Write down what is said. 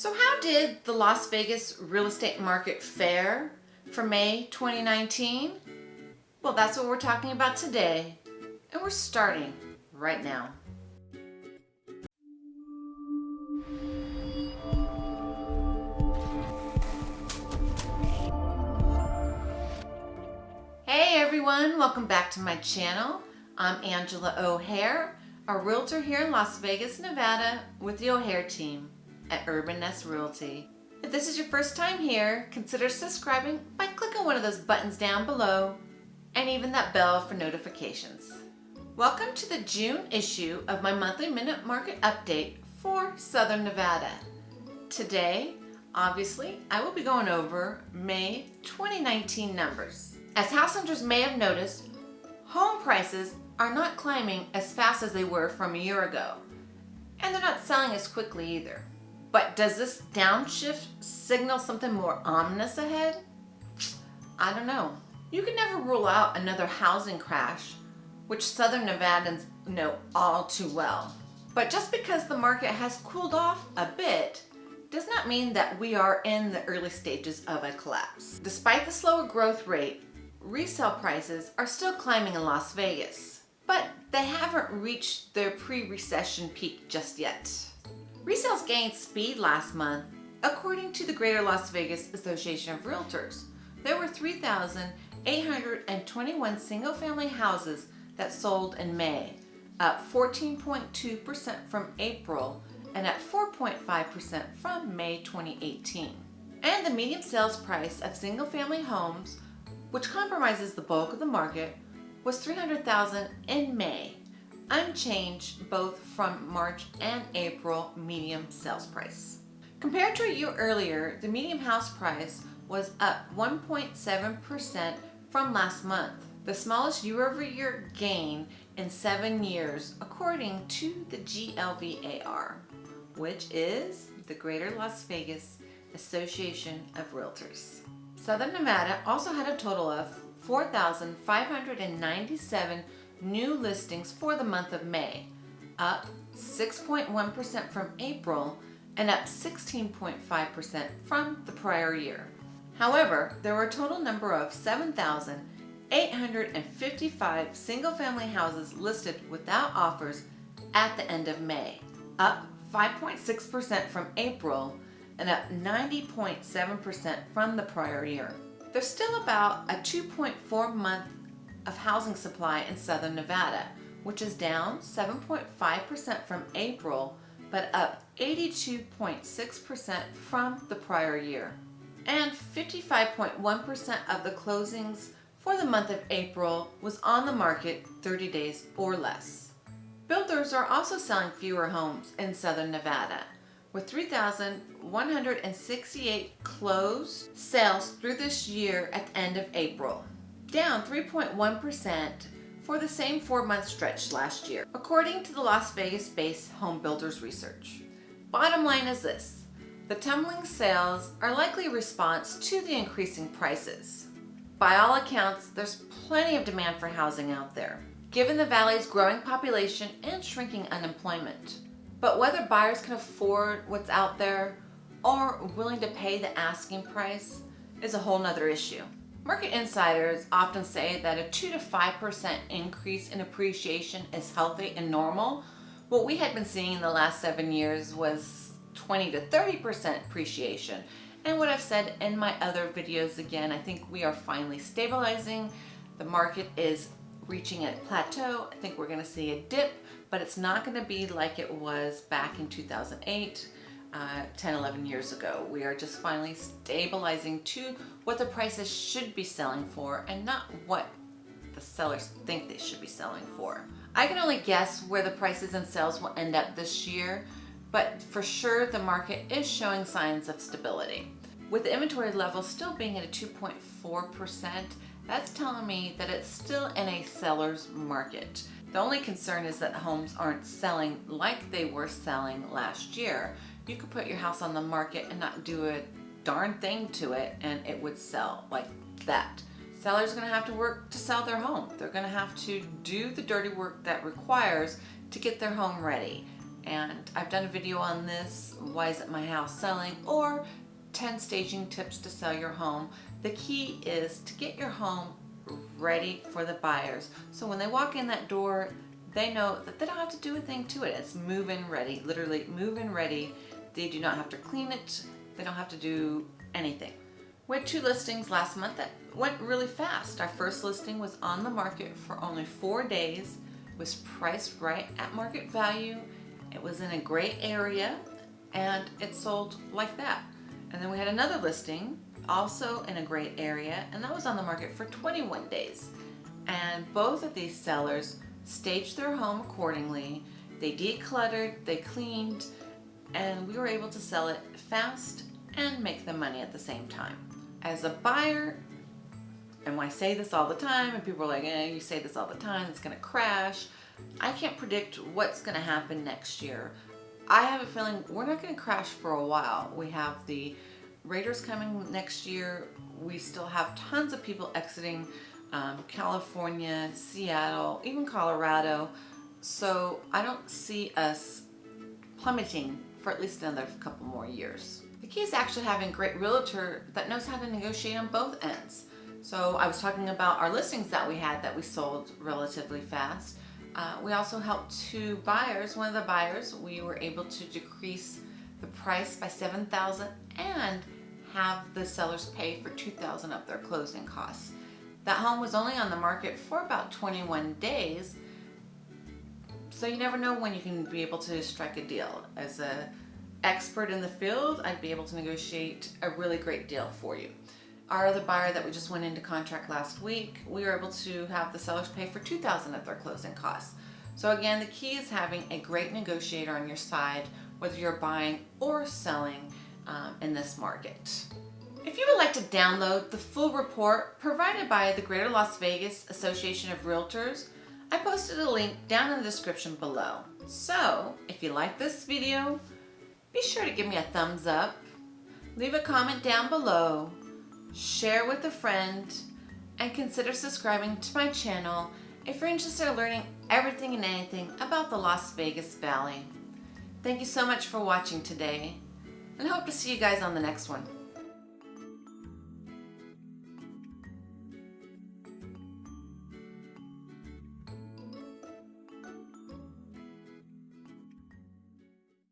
So how did the Las Vegas real estate market fare for May 2019? Well, that's what we're talking about today, and we're starting right now. Hey everyone, welcome back to my channel. I'm Angela O'Hare, a realtor here in Las Vegas, Nevada with the O'Hare team at Urban Nest Realty. If this is your first time here, consider subscribing by clicking one of those buttons down below and even that bell for notifications. Welcome to the June issue of my monthly minute market update for Southern Nevada. Today, obviously, I will be going over May 2019 numbers. As house hunters may have noticed, home prices are not climbing as fast as they were from a year ago, and they're not selling as quickly either. But does this downshift signal something more ominous ahead? I don't know. You can never rule out another housing crash, which Southern Nevadans know all too well. But just because the market has cooled off a bit, does not mean that we are in the early stages of a collapse. Despite the slower growth rate, resale prices are still climbing in Las Vegas, but they haven't reached their pre-recession peak just yet. Resales gained speed last month, according to the Greater Las Vegas Association of Realtors. There were 3,821 single-family houses that sold in May, up 14.2% from April and at 4.5% from May 2018. And the median sales price of single-family homes, which compromises the bulk of the market, was 300,000 in May, unchanged both from March and April medium sales price. Compared to a year earlier, the medium house price was up 1.7% from last month, the smallest year-over-year -year gain in seven years according to the GLVAR, which is the Greater Las Vegas Association of Realtors. Southern Nevada also had a total of 4,597 new listings for the month of May, up 6.1% from April and up 16.5% from the prior year. However, there were a total number of 7,855 single-family houses listed without offers at the end of May, up 5.6% from April and up 90.7% from the prior year. There's still about a 2.4 month of housing supply in Southern Nevada, which is down 7.5% from April, but up 82.6% from the prior year. And 55.1% of the closings for the month of April was on the market 30 days or less. Builders are also selling fewer homes in Southern Nevada, with 3,168 closed sales through this year at the end of April down 3.1% for the same four-month stretch last year, according to the Las Vegas-based Home Builders Research. Bottom line is this, the tumbling sales are likely a response to the increasing prices. By all accounts, there's plenty of demand for housing out there, given the valley's growing population and shrinking unemployment. But whether buyers can afford what's out there or willing to pay the asking price is a whole nother issue. Market insiders often say that a 2 to 5% increase in appreciation is healthy and normal. What we had been seeing in the last seven years was 20 to 30% appreciation. And what I've said in my other videos again, I think we are finally stabilizing. The market is reaching a plateau. I think we're gonna see a dip, but it's not gonna be like it was back in 2008 uh, 10, 11 years ago. We are just finally stabilizing to what the prices should be selling for and not what the sellers think they should be selling for. I can only guess where the prices and sales will end up this year, but for sure the market is showing signs of stability. With the inventory level still being at a 2.4%, that's telling me that it's still in a seller's market. The only concern is that homes aren't selling like they were selling last year you could put your house on the market and not do a darn thing to it and it would sell like that. Sellers are gonna have to work to sell their home. They're gonna have to do the dirty work that requires to get their home ready. And I've done a video on this, why isn't my house selling, or 10 staging tips to sell your home. The key is to get your home ready for the buyers. So when they walk in that door, they know that they don't have to do a thing to it. It's move-in ready, literally move-in ready. They do not have to clean it. They don't have to do anything. We had two listings last month that went really fast. Our first listing was on the market for only four days, was priced right at market value. It was in a great area and it sold like that. And then we had another listing also in a great area and that was on the market for 21 days. And both of these sellers staged their home accordingly. They decluttered, they cleaned, and we were able to sell it fast and make the money at the same time. As a buyer, and I say this all the time, and people are like, eh, you say this all the time, it's gonna crash. I can't predict what's gonna happen next year. I have a feeling we're not gonna crash for a while. We have the Raiders coming next year. We still have tons of people exiting um, California, Seattle, even Colorado. So I don't see us plummeting for at least another couple more years. The key is actually having a great realtor that knows how to negotiate on both ends. So I was talking about our listings that we had that we sold relatively fast. Uh, we also helped two buyers. One of the buyers, we were able to decrease the price by 7000 and have the sellers pay for 2000 of their closing costs. That home was only on the market for about 21 days, so you never know when you can be able to strike a deal. As a expert in the field, I'd be able to negotiate a really great deal for you. Our other buyer that we just went into contract last week, we were able to have the sellers pay for 2000 of their closing costs. So again, the key is having a great negotiator on your side, whether you're buying or selling um, in this market. If you would like to download the full report provided by the Greater Las Vegas Association of Realtors, I posted a link down in the description below. So, if you like this video, be sure to give me a thumbs up, leave a comment down below, share with a friend, and consider subscribing to my channel if you're interested in learning everything and anything about the Las Vegas Valley. Thank you so much for watching today, and hope to see you guys on the next one.